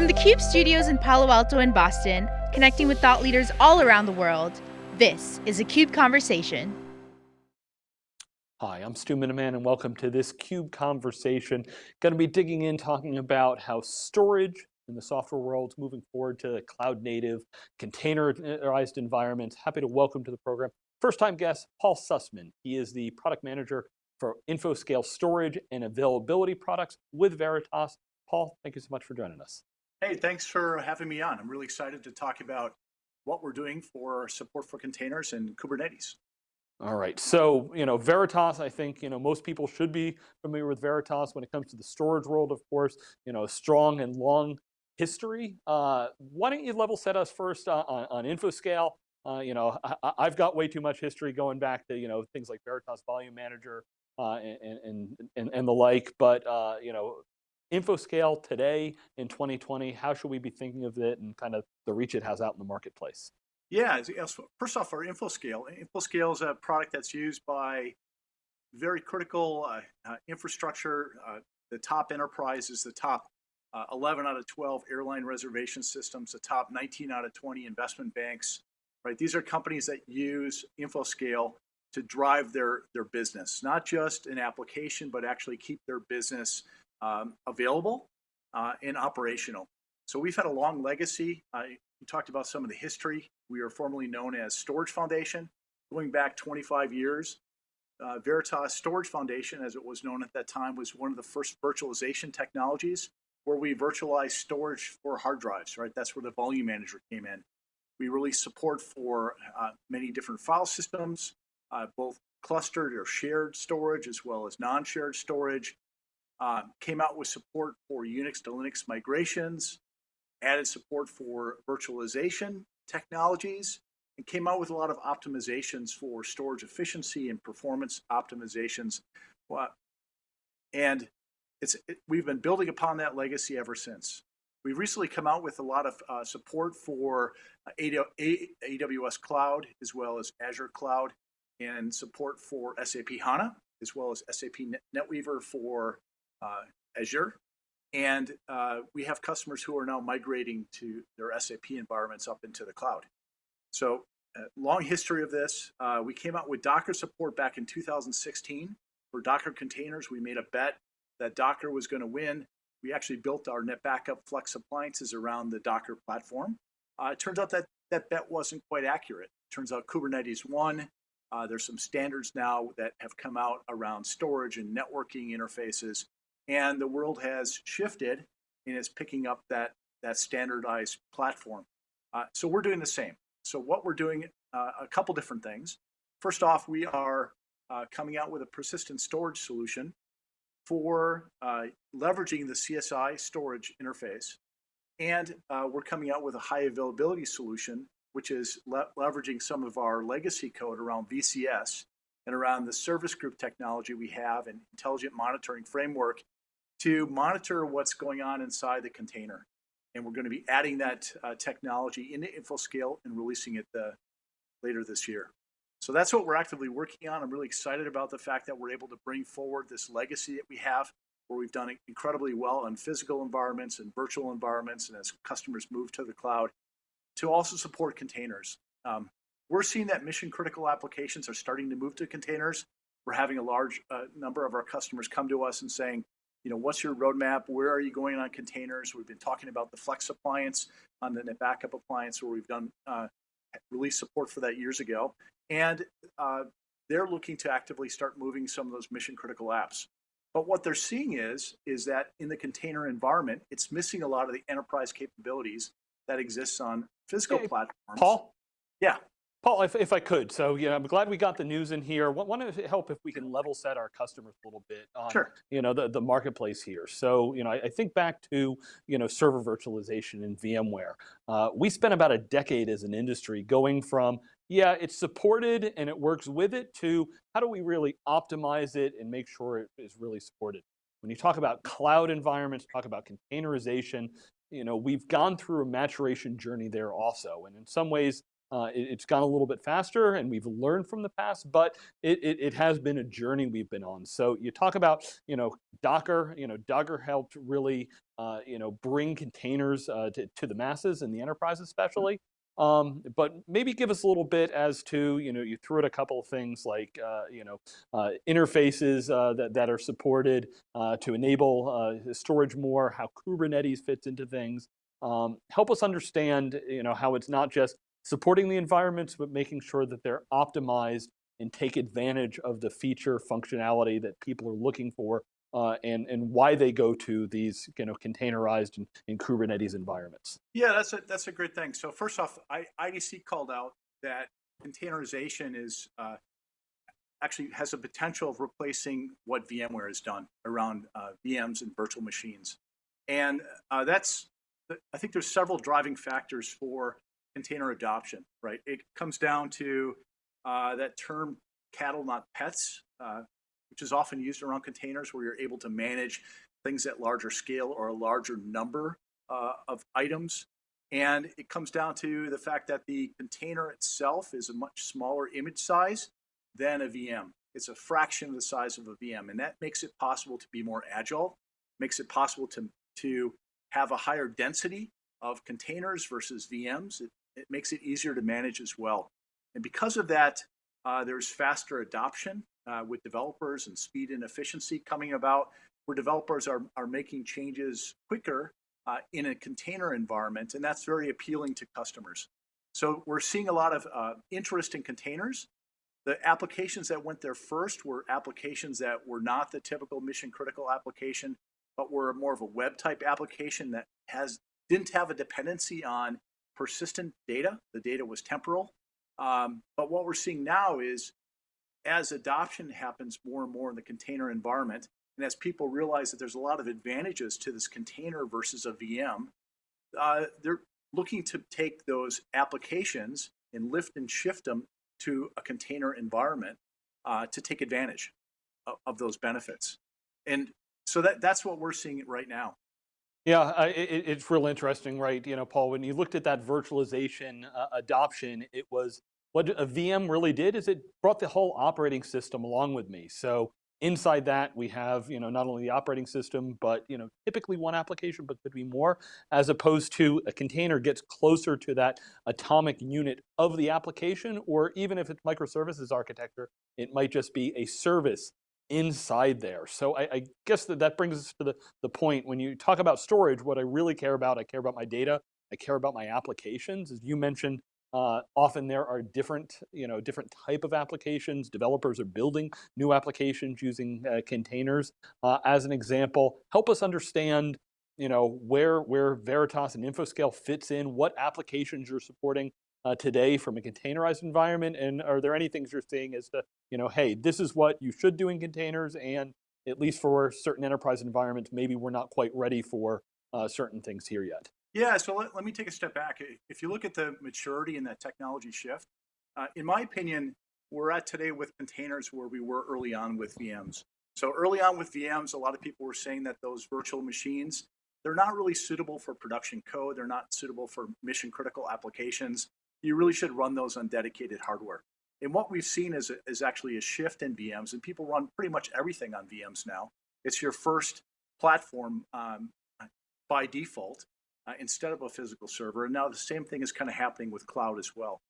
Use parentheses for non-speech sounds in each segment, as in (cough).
From the CUBE studios in Palo Alto and Boston, connecting with thought leaders all around the world, this is a CUBE Conversation. Hi, I'm Stu Miniman and welcome to this CUBE Conversation. Going to be digging in talking about how storage in the software world is moving forward to cloud native, containerized environments. Happy to welcome to the program. First time guest, Paul Sussman. He is the product manager for InfoScale storage and availability products with Veritas. Paul, thank you so much for joining us. Hey, thanks for having me on. I'm really excited to talk about what we're doing for support for containers and Kubernetes. All right, so you know Veritas. I think you know most people should be familiar with Veritas when it comes to the storage world. Of course, you know strong and long history. Uh, why don't you level set us first uh, on, on InfoScale? Uh, you know, I, have got way too much history going back to you know things like Veritas Volume Manager uh, and, and, and and the like. But uh, you know, InfoScale today in 2020, how should we be thinking of it and kind of the reach it has out in the marketplace? Yeah, first off, our InfoScale. InfoScale is a product that's used by very critical uh, uh, infrastructure. Uh, the top enterprises, the top uh, 11 out of 12 airline reservation systems, the top 19 out of 20 investment banks. Right, these are companies that use InfoScale to drive their their business, not just an application, but actually keep their business um, available uh, and operational. So we've had a long legacy. Uh, you talked about some of the history. We are formerly known as Storage Foundation, going back 25 years. Uh, Veritas Storage Foundation, as it was known at that time, was one of the first virtualization technologies where we virtualized storage for hard drives, right? That's where the volume manager came in. We released support for uh, many different file systems, uh, both clustered or shared storage as well as non-shared storage. Uh, came out with support for Unix to Linux migrations, added support for virtualization technologies, and came out with a lot of optimizations for storage efficiency and performance optimizations. And it's, it, we've been building upon that legacy ever since. We've recently come out with a lot of uh, support for uh, AWS Cloud as well as Azure Cloud and support for SAP HANA as well as SAP NetWeaver for Azure. And uh, we have customers who are now migrating to their SAP environments up into the cloud. So uh, long history of this. Uh, we came out with Docker support back in 2016 for Docker containers. We made a bet that Docker was going to win. We actually built our NetBackup Flex appliances around the Docker platform. Uh, it turns out that that bet wasn't quite accurate. It turns out Kubernetes won. Uh, there's some standards now that have come out around storage and networking interfaces and the world has shifted and is picking up that that standardized platform. Uh, so we're doing the same. So what we're doing, uh, a couple different things. First off, we are uh, coming out with a persistent storage solution for uh, leveraging the CSI storage interface. And uh, we're coming out with a high availability solution, which is le leveraging some of our legacy code around VCS and around the service group technology we have and intelligent monitoring framework to monitor what's going on inside the container. And we're going to be adding that uh, technology into InfoScale and releasing it uh, later this year. So that's what we're actively working on. I'm really excited about the fact that we're able to bring forward this legacy that we have, where we've done incredibly well in physical environments and virtual environments, and as customers move to the cloud, to also support containers. Um, we're seeing that mission critical applications are starting to move to containers. We're having a large uh, number of our customers come to us and saying, you know, what's your roadmap? Where are you going on containers? We've been talking about the Flex appliance on the backup appliance where we've done uh, release support for that years ago. And uh, they're looking to actively start moving some of those mission critical apps. But what they're seeing is, is that in the container environment, it's missing a lot of the enterprise capabilities that exists on physical hey, platforms. Paul? Yeah. Paul, if, if I could, so you know, I'm glad we got the news in here. Want to help if we can level set our customers a little bit on, sure. you know, the, the marketplace here. So, you know, I, I think back to, you know, server virtualization in VMware. Uh, we spent about a decade as an industry going from, yeah, it's supported and it works with it to how do we really optimize it and make sure it is really supported. When you talk about cloud environments, talk about containerization, you know, we've gone through a maturation journey there also. And in some ways, Uh, it, it's gone a little bit faster and we've learned from the past, but it, it, it, has been a journey we've been on. So you talk about, you know, Docker, you know, Docker helped really, uh, you know, bring containers uh, to, to the masses and the enterprise Mm-hmm. especially. Um, but maybe give us a little bit as to, you know, you threw out a couple of things like, uh, you know, uh, interfaces uh, that, that are supported uh, to enable uh, storage more, how Kubernetes fits into things. Um, help us understand, you know, how it's not just supporting the environments, but making sure that they're optimized and take advantage of the feature functionality that people are looking for uh, and, and why they go to these you know, containerized and, and Kubernetes environments. Yeah, that's a, that's a great thing. So first off, I, IDC called out that containerization is uh, actually has a potential of replacing what VMware has done around uh, VMs and virtual machines. And uh, that's, I think there's several driving factors for container adoption, right? It comes down to uh, that term cattle, not pets, uh, which is often used around containers where you're able to manage things at larger scale or a larger number uh, of items. And it comes down to the fact that the container itself is a much smaller image size than a VM. It's a fraction of the size of a VM, and that makes it possible to be more agile, makes it possible to, to have a higher density of containers versus VMs. It, it makes it easier to manage as well. And because of that, uh, there's faster adoption uh, with developers and speed and efficiency coming about where developers are, are making changes quicker uh, in a container environment, and that's very appealing to customers. So we're seeing a lot of uh, interest in containers. The applications that went there first were applications that were not the typical mission critical application, but were more of a web type application that has didn't have a dependency on persistent data. The data was temporal. Um, but what we're seeing now is as adoption happens more and more in the container environment, and as people realize that there's a lot of advantages to this container versus a VM, uh, they're looking to take those applications and lift and shift them to a container environment uh, to take advantage of, of, those benefits. And so that, that's what we're seeing right now. Yeah, it, it's real interesting, right? You know, Paul, when you looked at that virtualization uh, adoption, it was what a VM really did is it brought the whole operating system along with me. So inside that we have, you know, not only the operating system, but, you know, typically one application, but could be more, as opposed to a container gets closer to that atomic unit of the application, or even if it's microservices architecture, it might just be a service inside there. So I, I, guess that that brings us to the, the point when you talk about storage, what I really care about, I care about my data, I care about my applications. As you mentioned, uh, often there are different, you know, different type of applications. Developers are building new applications using uh, containers. Uh, as an example, help us understand, you know, where where Veritas and InfoScale fits in, what applications you're supporting uh, today from a containerized environment, and are there any things you're seeing as to, you know, hey, this is what you should do in containers, and at least for certain enterprise environments, maybe we're not quite ready for uh, certain things here yet. Yeah, so let, let me take a step back. If you look at the maturity and that technology shift, uh, in my opinion, we're at today with containers where we were early on with VMs. So early on with VMs, a lot of people were saying that those virtual machines, they're not really suitable for production code. They're not suitable for mission critical applications. You really should run those on dedicated hardware. And what we've seen is, is actually a shift in VMs and people run pretty much everything on VMs now. It's your first platform um, by default uh, instead of a physical server. And now the same thing is kind of happening with cloud as well.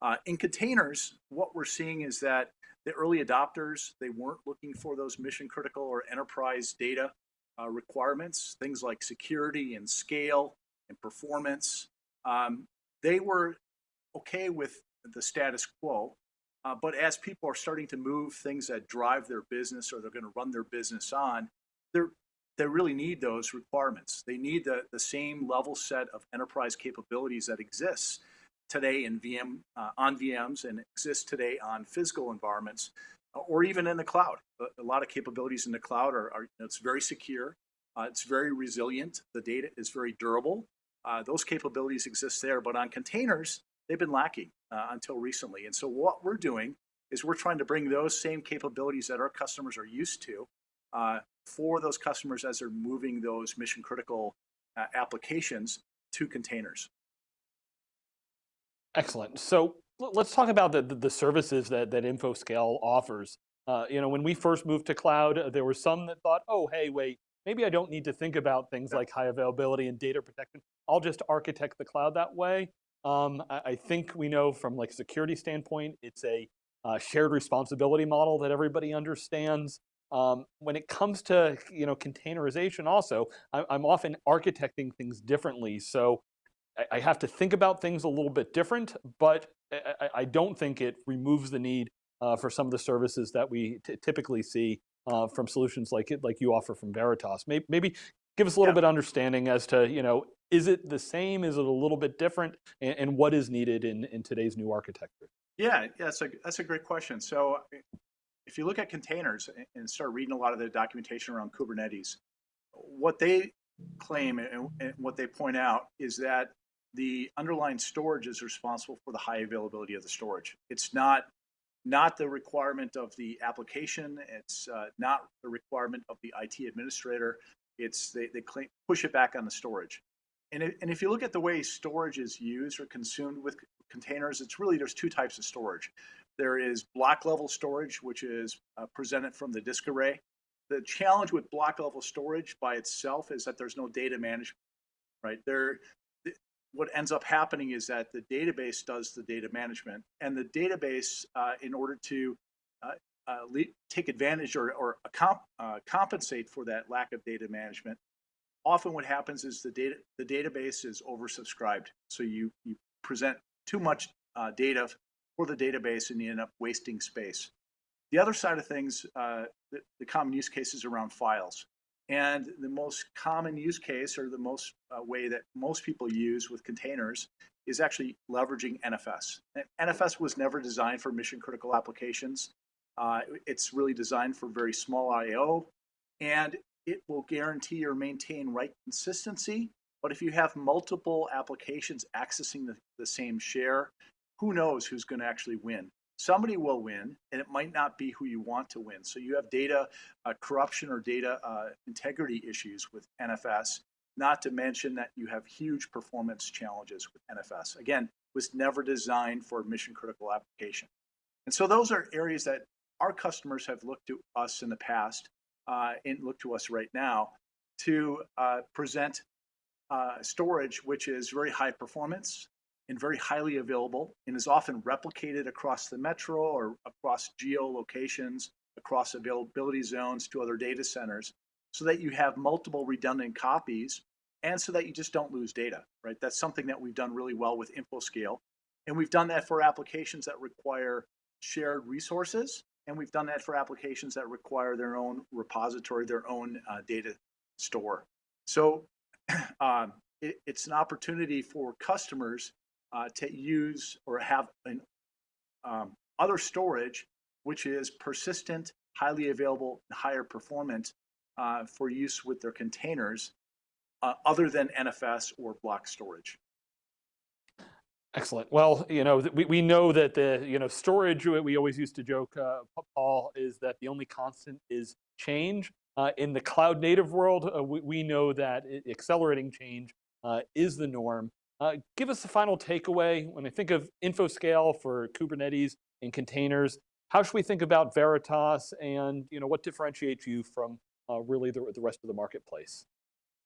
Uh, in containers, what we're seeing is that the early adopters, they weren't looking for those mission critical or enterprise data uh, requirements, things like security and scale and performance. Um, they were okay with the status quo. Uh, but as people are starting to move things that drive their business or they're going to run their business on, they're they really need those requirements. They need the, the same level set of enterprise capabilities that exists today in VM uh, on VMs and exists today on physical environments uh, or even in the cloud. A, a, lot of capabilities in the cloud are, are it's very secure, uh, it's very resilient, the data is very durable. Uh, those capabilities exist there, but on containers, they've been lacking uh, until recently. And so what we're doing is we're trying to bring those same capabilities that our customers are used to uh, for those customers as they're moving those mission critical uh, applications to containers. Excellent. So let's talk about the, the, services that, that InfoScale offers. Uh, you know, when we first moved to cloud, uh, there were some that thought, oh, hey, wait, maybe I don't need to think about things like high availability and data protection. I'll just architect the cloud that way. Um, I, I, think we know from like security standpoint, it's a uh, shared responsibility model that everybody understands. Um, when it comes to you know containerization, also, I, I'm often architecting things differently. So I, I have to think about things a little bit different, but I, I don't think it removes the need uh, for some of the services that we typically see uh, from solutions like it, like you offer from Veritas. Maybe, maybe give us a little yeah. bit understanding as to, you know, is it the same? Is it a little bit different? And, and what is needed in, in today's new architecture? Yeah, yeah, that's a, that's a great question. So if you look at containers and start reading a lot of the documentation around Kubernetes, what they claim and, and what they point out is that the underlying storage is responsible for the high availability of the storage. It's not not the requirement of the application. It's uh, not the requirement of the IT administrator. It's they, they claim, push it back on the storage. And, it, and if you look at the way storage is used or consumed with containers, it's really there's two types of storage. There is block level storage, which is uh, presented from the disk array. The challenge with block level storage by itself is that there's no data management, right? There, what ends up happening is that the database does the data management, and the database, uh, in order to uh, uh, take advantage or, or comp uh, compensate for that lack of data management, often what happens is the data the database is oversubscribed. So you you present too much uh, data for the database, and you end up wasting space. The other side of things, uh, the, the common use cases around files. And the most common use case or the most uh, way that most people use with containers is actually leveraging NFS. And NFS was never designed for mission critical applications. Uh, it's really designed for very small IO and it will guarantee or maintain write consistency. But if you have multiple applications accessing the, the same share, who knows who's going to actually win? somebody will win and it might not be who you want to win. So you have data uh, corruption or data uh, integrity issues with NFS, not to mention that you have huge performance challenges with NFS. Again, was never designed for mission critical application. And so those are areas that our customers have looked to us in the past and look to us right now to uh, present uh, storage, which is very high performance, and very highly available and is often replicated across the metro or across geolocations, across availability zones to other data centers so that you have multiple redundant copies and so that you just don't lose data, right? That's something that we've done really well with InfoScale. And we've done that for applications that require shared resources. And we've done that for applications that require their own repository, their own uh, data store. So (clears throat) um, it, it's an opportunity for customers uh, to use or have an um, other storage, which is persistent, highly available, higher performant uh, for use with their containers, uh, other than NFS or block storage. Excellent. Well, you know, we, we know that the, you know, storage, we always used to joke, uh, Paul, is that the only constant is change. Uh, in the cloud native world, uh, we, we know that accelerating change uh, is the norm. Uh, give us a final takeaway. When I think of InfoScale for Kubernetes and containers, how should we think about Veritas and you know, what differentiates you from uh, really the, the rest of the marketplace?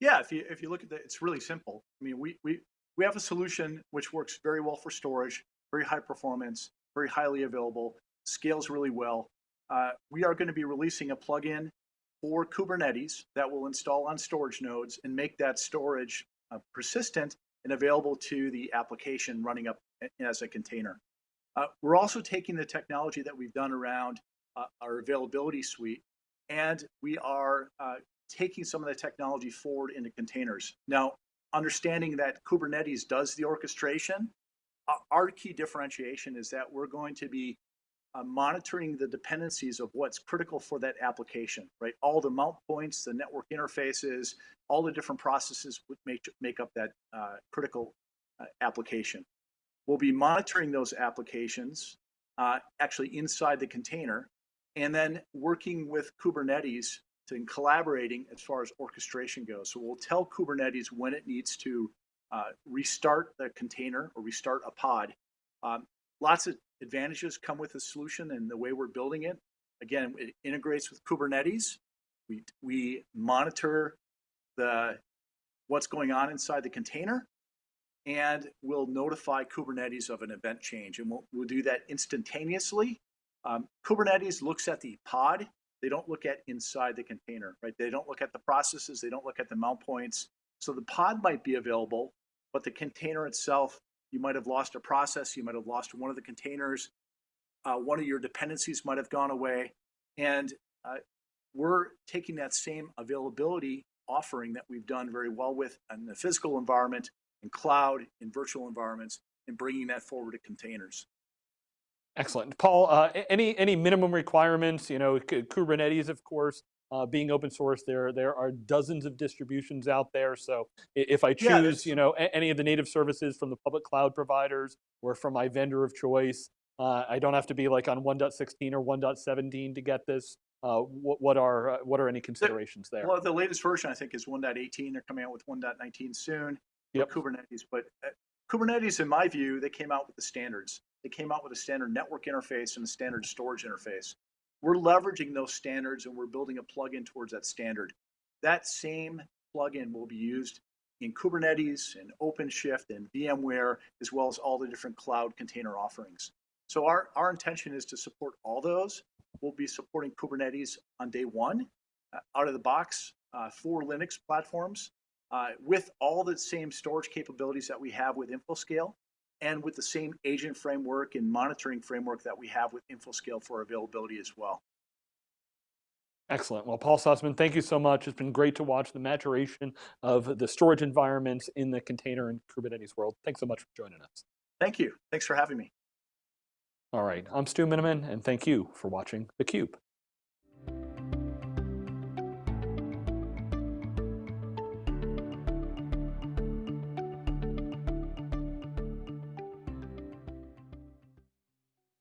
Yeah, if you, if you look at it, it's really simple. I mean, we, we, we have a solution which works very well for storage, very high performance, very highly available, scales really well. Uh, we are going to be releasing a plugin for Kubernetes that will install on storage nodes and make that storage uh, persistent and available to the application running up as a container. Uh, we're also taking the technology that we've done around uh, our availability suite, and we are uh, taking some of the technology forward into containers. Now, understanding that Kubernetes does the orchestration, our key differentiation is that we're going to be uh, monitoring the dependencies of what's critical for that application, right? All the mount points, the network interfaces, all the different processes would make, make up that uh, critical uh, application. We'll be monitoring those applications uh, actually inside the container and then working with Kubernetes to collaborating as far as orchestration goes. So we'll tell Kubernetes when it needs to uh, restart the container or restart a pod Um, lots of advantages come with the solution and the way we're building it. Again, it integrates with Kubernetes. We, we monitor the what's going on inside the container and we'll notify Kubernetes of an event change and we'll, we'll do that instantaneously. Um, Kubernetes looks at the pod. They don't look at inside the container, right? They don't look at the processes. They don't look at the mount points. So the pod might be available, but the container itself, you might have lost a process. You might have lost one of the containers. Uh, one of your dependencies might have gone away. And uh, we're taking that same availability offering that we've done very well with in the physical environment, in cloud, in virtual environments, and bringing that forward to containers. Excellent. Paul, uh, any, any minimum requirements, you know, Kubernetes, of course, uh, being open source, there, there are dozens of distributions out there. So if I choose, yeah, you know, any of the native services from the public cloud providers or from my vendor of choice, uh, I don't have to be like on 1.16 or 1.17 to get this. Uh, what, what, are uh, what are any considerations there? Well, the latest version I think is 1.18. They're coming out with 1.19 soon. Yep. Kubernetes, but uh, Kubernetes, in my view, they came out with the standards. They came out with a standard network interface and a standard storage interface. We're leveraging those standards and we're building a plugin towards that standard. That same plugin will be used in Kubernetes and OpenShift and VMware, as well as all the different cloud container offerings. So our, our intention is to support all those. We'll be supporting Kubernetes on day one, uh, out of the box, uh, for Linux platforms, uh, with all the same storage capabilities that we have with InfoScale and with the same agent framework and monitoring framework that we have with InfoScale for availability as well. Excellent. Well, Paul Sussman, thank you so much. It's been great to watch the maturation of the storage environments in the container and Kubernetes world. Thanks so much for joining us. Thank you. Thanks for having me. All right, I'm Stu Miniman, and thank you for watching theCUBE.